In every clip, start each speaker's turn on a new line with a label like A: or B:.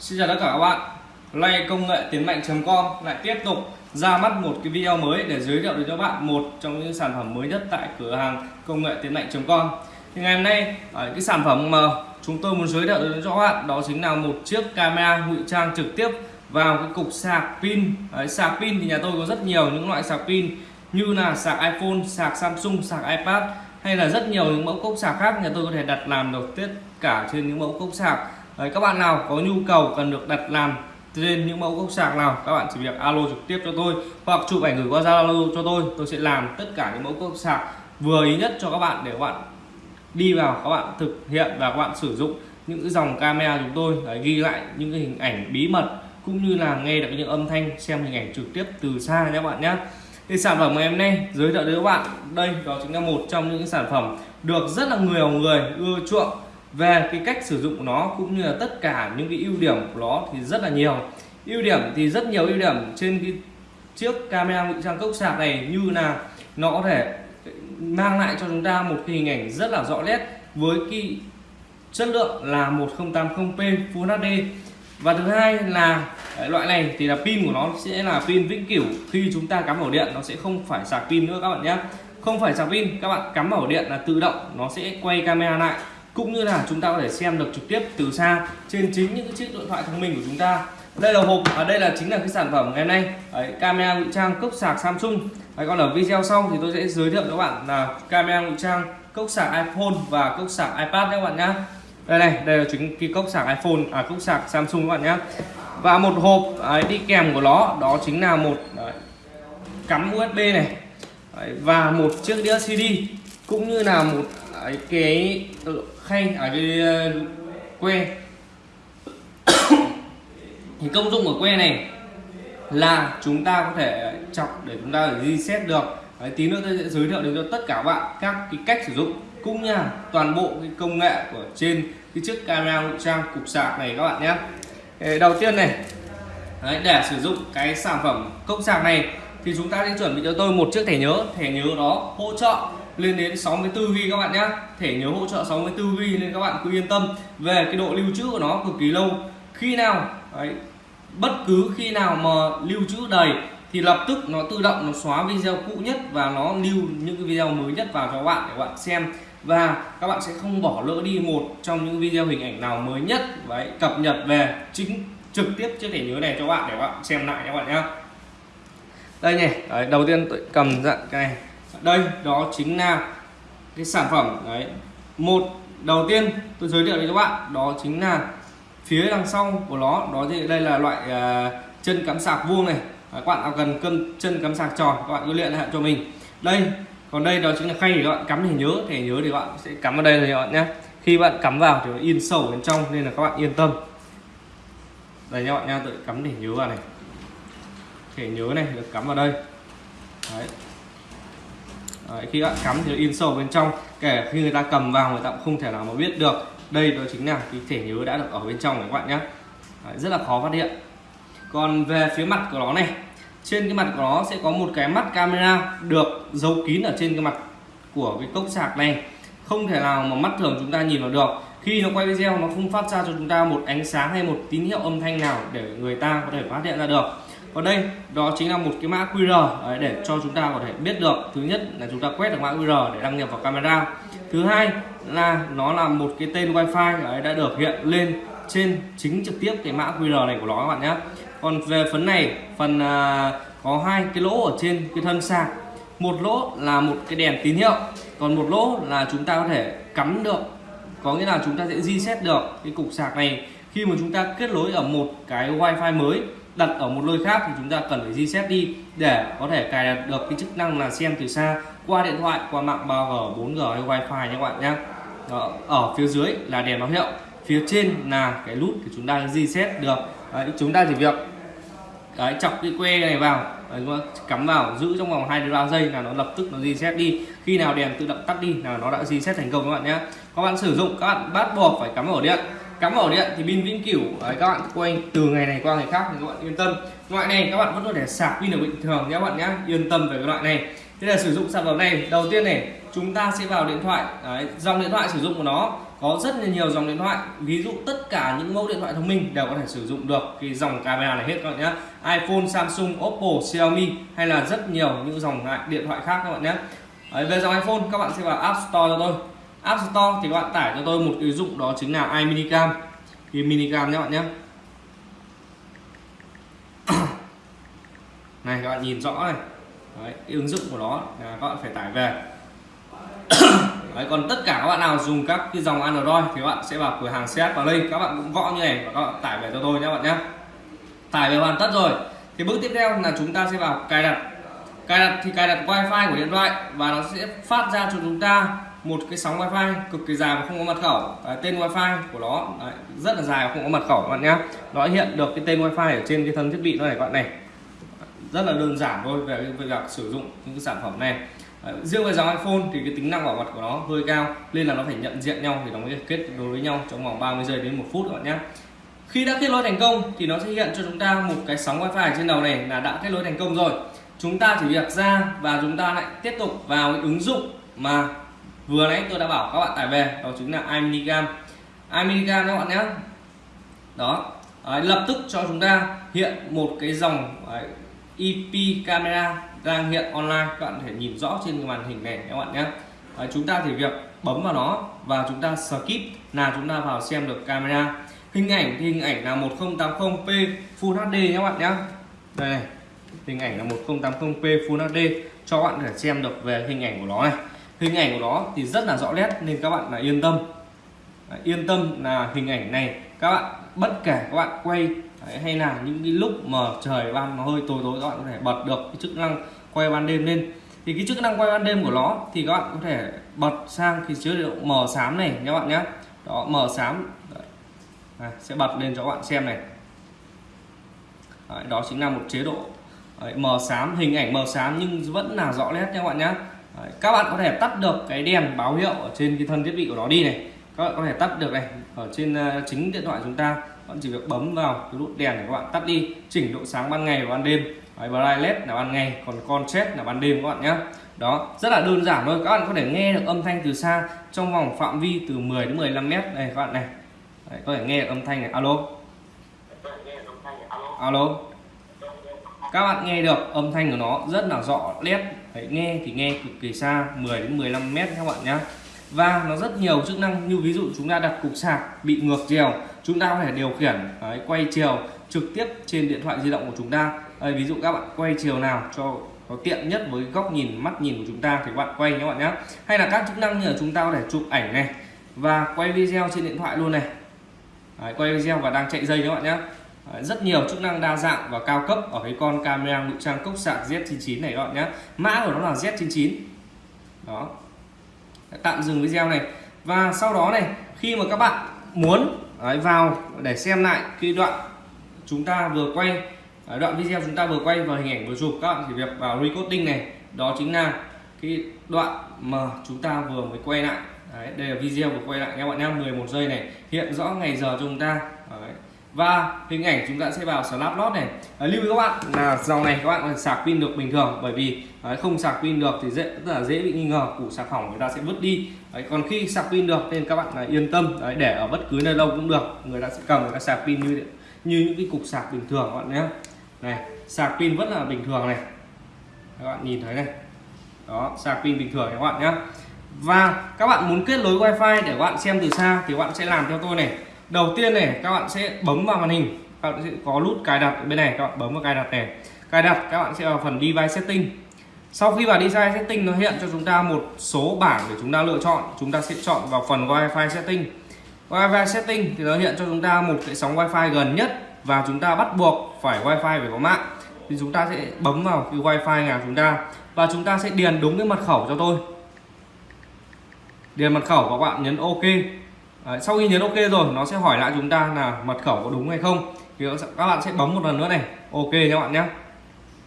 A: Xin chào tất cả các bạn. Nay công nghệ tiến mạnh.com lại tiếp tục ra mắt một cái video mới để giới thiệu đến cho bạn một trong những sản phẩm mới nhất tại cửa hàng công nghệ tiến mạnh.com thì ngày hôm nay à, cái sản phẩm mà chúng tôi muốn giới thiệu đến cho các bạn đó chính là một chiếc camera ngụy trang trực tiếp vào cái cục sạc pin. Đấy, sạc pin thì nhà tôi có rất nhiều những loại sạc pin như là sạc iPhone sạc Samsung sạc iPad hay là rất nhiều những mẫu cốc sạc khác. Nhà tôi có thể đặt làm được tất cả trên những mẫu cốc sạc. Đấy, các bạn nào có nhu cầu cần được đặt làm trên những mẫu gốc sạc nào các bạn chỉ việc alo trực tiếp cho tôi hoặc chụp ảnh gửi qua Zalo cho tôi. Tôi sẽ làm tất cả những mẫu gốc sạc vừa ý nhất cho các bạn để các bạn đi vào các bạn thực hiện và các bạn sử dụng những cái dòng camera chúng tôi. Để ghi lại những cái hình ảnh bí mật cũng như là nghe được những âm thanh xem hình ảnh trực tiếp từ xa nhé các bạn nhé. Thì sản phẩm ngày hôm nay giới thiệu đến các bạn đây đó chính là một trong những sản phẩm được rất là nhiều người ưa chuộng về cái cách sử dụng của nó cũng như là tất cả những cái ưu điểm của nó thì rất là nhiều. Ưu điểm thì rất nhiều ưu điểm trên cái chiếc camera ngụy trang cốc sạc này như là nó có thể mang lại cho chúng ta một cái hình ảnh rất là rõ nét với cái chất lượng là 1080p Full HD và thứ hai là loại này thì là pin của nó sẽ là pin vĩnh cửu. Khi chúng ta cắm ổ điện, nó sẽ không phải sạc pin nữa các bạn nhé. Không phải sạc pin, các bạn cắm ổ điện là tự động nó sẽ quay camera lại cũng như là chúng ta có thể xem được trực tiếp từ xa trên chính những cái chiếc điện thoại thông minh của chúng ta. Đây là hộp ở đây là chính là cái sản phẩm ngày nay. Đấy, camera ngụy trang cốc sạc Samsung. Đấy, còn ở video sau thì tôi sẽ giới thiệu cho các bạn là camera ngụy trang cốc sạc iPhone và cốc sạc iPad các bạn nhé đây này đây là chính cái cốc sạc iPhone à cốc sạc Samsung các bạn nhé và một hộp đấy, đi kèm của nó đó chính là một đấy, cắm USB này. Đấy, và một chiếc đĩa CD cũng như là một đấy, cái ừ, khay ở cái ờ, que thì công dụng của que này là chúng ta có thể chọc để chúng ta để reset được. Đấy, tí nữa tôi sẽ giới thiệu đến cho tất cả bạn các cái cách sử dụng cũng như toàn bộ cái công nghệ của trên cái chiếc camera ngụy trang cục sạc này các bạn nhé. Đầu tiên này đấy, để sử dụng cái sản phẩm cốc sạc này thì chúng ta sẽ chuẩn bị cho tôi một chiếc thẻ nhớ. Thẻ nhớ đó hỗ trợ lên đến 64 GB các bạn nhé. Thẻ nhớ hỗ trợ 64 GB nên các bạn cứ yên tâm. Về cái độ lưu trữ của nó cực kỳ lâu. Khi nào đấy, bất cứ khi nào mà lưu trữ đầy thì lập tức nó tự động nó xóa video cũ nhất và nó lưu những cái video mới nhất vào cho các bạn để các bạn xem. Và các bạn sẽ không bỏ lỡ đi một trong những video hình ảnh nào mới nhất đấy cập nhật về chính trực tiếp chiếc thẻ nhớ này cho bạn để các bạn xem lại các bạn nhé. Đây này đấy, đầu tiên tôi cầm dạng cái này đây đó chính là cái sản phẩm đấy một đầu tiên tôi giới thiệu đến các bạn đó chính là phía đằng sau của nó đó thì đây là loại uh, chân cắm sạc vuông này. Các bạn nào cần cân chân cắm sạc tròn các bạn cứ luyện lại cho mình. Đây còn đây đó chính là khay để các bạn cắm thẻ nhớ thẻ nhớ thì các bạn sẽ cắm vào đây rồi các bạn nhé. Khi bạn cắm vào thì nó in sâu bên trong nên là các bạn yên tâm. Đây các bạn nha tự cắm thẻ nhớ vào này. Thẻ nhớ này được cắm vào đây. Đấy. Đấy, khi bạn cắm thì nó in sâu bên trong. Kể khi người ta cầm vào người ta cũng không thể nào mà biết được đây đó chính là cái thẻ nhớ đã được ở bên trong này các bạn nhé Đấy, rất là khó phát hiện. Còn về phía mặt của nó này trên cái mặt của nó sẽ có một cái mắt camera được giấu kín ở trên cái mặt của cái cốc sạc này. Không thể nào mà mắt thường chúng ta nhìn vào được. Khi nó quay video nó không phát ra cho chúng ta một ánh sáng hay một tín hiệu âm thanh nào để người ta có thể phát hiện ra được còn đây đó chính là một cái mã QR đấy, để cho chúng ta có thể biết được. Thứ nhất là chúng ta quét được mã QR để đăng nhập vào camera. Thứ hai là nó là một cái tên wifi đấy, đã được hiện lên trên chính trực tiếp cái mã QR này của nó các bạn nhé. Còn về phần này phần à, có hai cái lỗ ở trên cái thân sạc. Một lỗ là một cái đèn tín hiệu còn một lỗ là chúng ta có thể cắm được. Có nghĩa là chúng ta sẽ reset được cái cục sạc này khi mà chúng ta kết nối ở một cái wifi mới đặt ở một nơi khác thì chúng ta cần phải reset đi để có thể cài đặt được cái chức năng là xem từ xa qua điện thoại qua mạng 3G 4G hay wifi nha các bạn nhé. Ở phía dưới là đèn báo hiệu phía trên là cái nút thì chúng ta reset được. Đấy, chúng ta chỉ việc đấy, chọc cái que này vào đấy, cắm vào giữ trong vòng 2 3 giây là nó lập tức nó reset đi. Khi nào đèn tự động tắt đi là nó đã reset thành công các bạn nhé. Các bạn sử dụng các bạn bắt buộc phải cắm ổ điện cắm ổ điện thì pin vĩnh cửu đấy, các bạn quay từ ngày này qua ngày khác thì các bạn yên tâm. Loại này các bạn vẫn có thể sạc pin ở bình thường nhé các bạn nhé yên tâm về cái loại này. Thế là sử dụng sản phẩm này đầu tiên này chúng ta sẽ vào điện thoại. Đấy, dòng điện thoại sử dụng của nó có rất là nhiều dòng điện thoại. Ví dụ tất cả những mẫu điện thoại thông minh đều có thể sử dụng được cái dòng camera này hết các bạn nhé. iPhone Samsung Oppo Xiaomi hay là rất nhiều những dòng điện thoại khác các bạn nhé. Đấy, về dòng iPhone các bạn sẽ vào App Store cho tôi. App Store thì các bạn tải cho tôi một ứng dụng đó chính là iMinicam thì minicam nhé bạn nhé. Này các bạn nhìn rõ này. Đấy, cái ứng dụng của nó là các bạn phải tải về. Đấy, còn tất cả các bạn nào dùng các cái dòng Android thì các bạn sẽ vào cửa hàng CS vào đây. Các bạn cũng gõ như này và các bạn tải về cho tôi nhé bạn nhé. Tải về hoàn tất rồi. Thì bước tiếp theo là chúng ta sẽ vào cài đặt. Cài đặt thì cài đặt wifi của điện thoại và nó sẽ phát ra cho chúng ta một cái sóng wifi cực kỳ dài và không có mật khẩu. À, tên wifi của nó Đấy, rất là dài và không có mật khẩu các bạn nhé nó hiện được cái tên wifi ở trên cái thân thiết bị nó này các bạn này. Rất là đơn giản thôi về việc sử dụng những cái sản phẩm này. Đấy, riêng về dòng iPhone thì cái tính năng bảo mật của nó hơi cao nên là nó phải nhận diện nhau thì nó mới kết nối với nhau trong vòng 30 giây đến một phút các bạn nhé khi đã kết nối thành công thì nó sẽ hiện cho chúng ta một cái sóng wifi trên đầu này là đã kết nối thành công rồi. Chúng ta chỉ việc ra và chúng ta lại tiếp tục vào cái ứng dụng mà vừa nãy tôi đã bảo các bạn tải về đó chính là iMinicam iMinicam các bạn nhé. Đó. Đấy, lập tức cho chúng ta hiện một cái dòng đấy, IP camera đang hiện online. Các bạn có thể nhìn rõ trên màn hình này các bạn nhé. Đấy, chúng ta thì việc bấm vào nó và chúng ta skip là chúng ta vào xem được camera. Hình ảnh thì hình ảnh là 1080p Full HD nhé các bạn nhé. Đây này hình ảnh là 1080p Full HD cho các bạn thể xem được về hình ảnh của nó này hình ảnh của nó thì rất là rõ nét nên các bạn là yên tâm. Đấy, yên tâm là hình ảnh này các bạn bất kể các bạn quay Đấy, hay là những cái lúc mà trời ban nó hơi tối tối các bạn có thể bật được cái chức năng quay ban đêm lên. Thì cái chức năng quay ban đêm của nó thì các bạn có thể bật sang cái chế độ mờ xám này các bạn nhé đó mờ xám. Đấy, à, sẽ bật lên cho các bạn xem này. Đấy, đó chính là một chế độ Đấy, mờ xám hình ảnh mờ xám nhưng vẫn là rõ nét nha các bạn nhé Đấy, các bạn có thể tắt được cái đèn báo hiệu ở trên cái thân thiết bị của nó đi này. Các bạn có thể tắt được này ở trên uh, chính điện thoại chúng ta bạn chỉ việc bấm vào cái nút đèn để các bạn tắt đi chỉnh độ sáng ban ngày và ban đêm. Đấy, brightness là ban ngày còn contrast là ban đêm các bạn nhé đó rất là đơn giản thôi các bạn có thể nghe được âm thanh từ xa trong vòng phạm vi từ 10 đến 15 mét. Đây các bạn này. Đấy, có thể nghe được âm thanh này alo? Alo các bạn nghe được âm thanh của nó rất là rõ nét Đấy, nghe thì nghe cực kỳ xa 10 đến 15 mét các bạn nhé. Và nó rất nhiều chức năng như ví dụ chúng ta đặt cục sạc bị ngược chiều chúng ta có thể điều khiển đấy, quay chiều trực tiếp trên điện thoại di động của chúng ta. Đấy, ví dụ các bạn quay chiều nào cho có tiện nhất với góc nhìn mắt nhìn của chúng ta thì các bạn quay các bạn nhé. Hay là các chức năng như là chúng ta có thể chụp ảnh này và quay video trên điện thoại luôn này. Đấy, quay video và đang chạy dây các bạn nhé rất nhiều chức năng đa dạng và cao cấp ở cái con camera ngụy trang cốc sạc Z99 này các bạn nhé. Mã của nó là Z99 đó. Tạm dừng video này. Và sau đó này khi mà các bạn muốn đấy, vào để xem lại cái đoạn chúng ta vừa quay đoạn video chúng ta vừa quay và hình ảnh vừa chụp các bạn chỉ việc vào recording này. Đó chính là cái đoạn mà chúng ta vừa mới quay lại. Đấy, đây là video vừa quay lại các bạn nhé. 11 giây này. Hiện rõ ngày giờ cho chúng ta. Đấy và hình ảnh chúng ta sẽ vào snap lót này. À, lưu ý các bạn là dòng này các bạn sạc pin được bình thường bởi vì đấy, không sạc pin được thì dễ rất là dễ bị nghi ngờ củ sạc hỏng người ta sẽ vứt đi. Đấy, còn khi sạc pin được nên các bạn là yên tâm đấy, để ở bất cứ nơi đâu cũng được. Người ta sẽ cầm người ta sạc pin như như những cái cục sạc bình thường các bạn nhé. Này sạc pin vẫn là bình thường này. Các bạn nhìn thấy này. Đó sạc pin bình thường các bạn nhé. Và các bạn muốn kết nối wifi để các bạn xem từ xa thì các bạn sẽ làm theo tôi này đầu tiên này, các bạn sẽ bấm vào màn hình. Các bạn sẽ có nút cài đặt ở bên này, các bạn bấm vào cài đặt này. Cài đặt, các bạn sẽ vào phần device setting. Sau khi vào device setting, nó hiện cho chúng ta một số bảng để chúng ta lựa chọn. Chúng ta sẽ chọn vào phần wifi setting. Wifi setting thì nó hiện cho chúng ta một cái sóng wifi gần nhất và chúng ta bắt buộc phải wifi phải có mạng. Thì chúng ta sẽ bấm vào cái wifi nhà chúng ta và chúng ta sẽ điền đúng cái mật khẩu cho tôi. Điền mật khẩu các bạn nhấn ok. Đấy, sau khi nhấn ok rồi nó sẽ hỏi lại chúng ta là mật khẩu có đúng hay không. Thì các bạn sẽ bấm một lần nữa này. Ok nha các bạn nhé.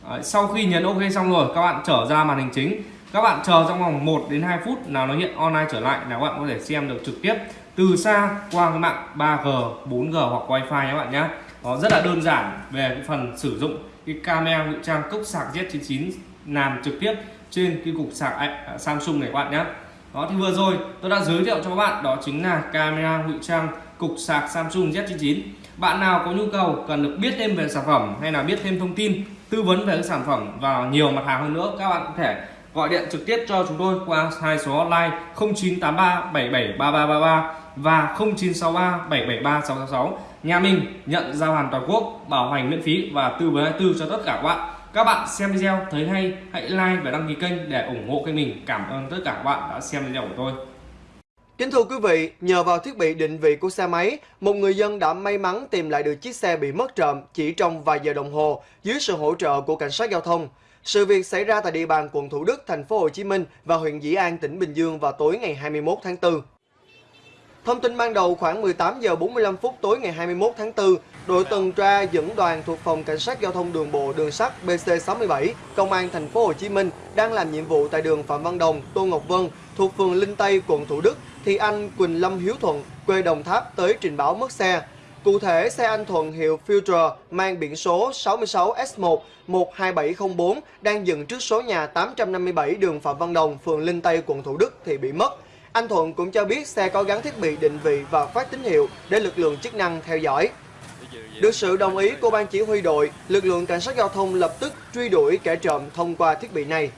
A: Đấy, sau khi nhấn ok xong rồi các bạn trở ra màn hình chính. Các bạn chờ trong vòng 1 đến 2 phút là nó hiện online trở lại là các bạn có thể xem được trực tiếp từ xa qua cái mạng 3G 4G hoặc wifi các bạn nhé. Nó rất là đơn giản về cái phần sử dụng cái camera ngụy trang cốc sạc Z99 làm trực tiếp trên cái cục sạc à, Samsung này các bạn nhé đó, thì vừa rồi tôi đã giới thiệu cho các bạn, đó chính là camera ngụy trang cục sạc Samsung Z99 bạn nào có nhu cầu cần được biết thêm về sản phẩm hay là biết thêm thông tin, tư vấn về cái sản phẩm và nhiều mặt hàng hơn nữa, các bạn có thể gọi điện trực tiếp cho chúng tôi qua hai số hotline 0983 773333 và 0963 773 666 nhà mình nhận giao hàng toàn quốc, bảo hành miễn phí và tư vấn 24 cho tất cả các bạn các bạn xem video thấy hay hãy like và đăng ký kênh để ủng hộ kênh mình cảm ơn tất cả các bạn đã xem video của tôi
B: Kính thưa quý vị, nhờ vào thiết bị định vị của xe máy, một người dân đã may mắn tìm lại được chiếc xe bị mất trộm chỉ trong vài giờ đồng hồ dưới sự hỗ trợ của cảnh sát giao thông. Sự việc xảy ra tại địa bàn quận Thủ Đức, thành phố Hồ Chí Minh và huyện Dĩ An, tỉnh Bình Dương vào tối ngày 21 tháng 4. Thông tin ban đầu khoảng 18 giờ 45 phút tối ngày 21 tháng 4, đội tuần tra dẫn đoàn thuộc phòng cảnh sát giao thông đường bộ đường sắt BC67, công an thành phố Hồ Chí Minh đang làm nhiệm vụ tại đường Phạm Văn Đồng, Tô Ngọc Vân thuộc phường Linh Tây, quận Thủ Đức thì anh Quỳnh Lâm Hiếu Thuận, quê Đồng Tháp tới trình báo mất xe. Cụ thể, xe anh Thuận hiệu Future mang biển số 66S1 12704 đang dừng trước số nhà 857 đường Phạm Văn Đồng, phường Linh Tây, quận Thủ Đức thì bị mất. Anh Thuận cũng cho biết xe có gắn thiết bị định vị và phát tín hiệu để lực lượng chức năng theo dõi. Được sự đồng ý của ban chỉ huy đội, lực lượng cảnh sát giao thông lập tức truy đuổi kẻ trộm thông qua thiết bị này.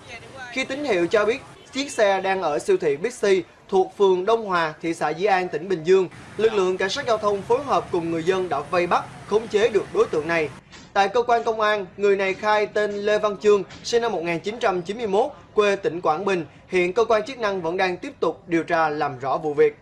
B: Khi tín hiệu cho biết chiếc xe đang ở siêu thị Bixi thuộc phường Đông Hòa, thị xã Dĩ An, tỉnh Bình Dương, lực lượng cảnh sát giao thông phối hợp cùng người dân đã vây bắt, khống chế được đối tượng này. Tại cơ quan công an, người này khai tên Lê Văn Chương, sinh năm 1991, quê tỉnh Quảng Bình. Hiện cơ quan chức năng vẫn đang tiếp tục điều tra làm rõ vụ việc.